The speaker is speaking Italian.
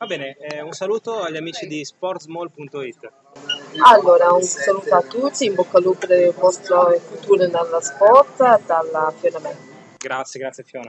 Va bene, eh, un saluto agli amici di sportsmall.it. Allora, un saluto a tutti, in bocca al lupo per il vostro futuro nella sport, dalla Fiona May. Grazie, grazie Fiona.